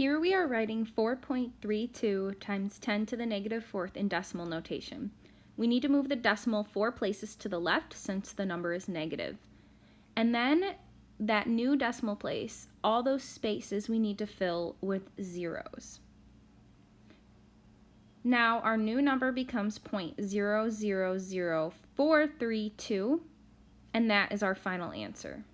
Here we are writing 4.32 times 10 to the negative fourth in decimal notation. We need to move the decimal four places to the left since the number is negative. And then that new decimal place, all those spaces we need to fill with zeros. Now our new number becomes 0.000432 and that is our final answer.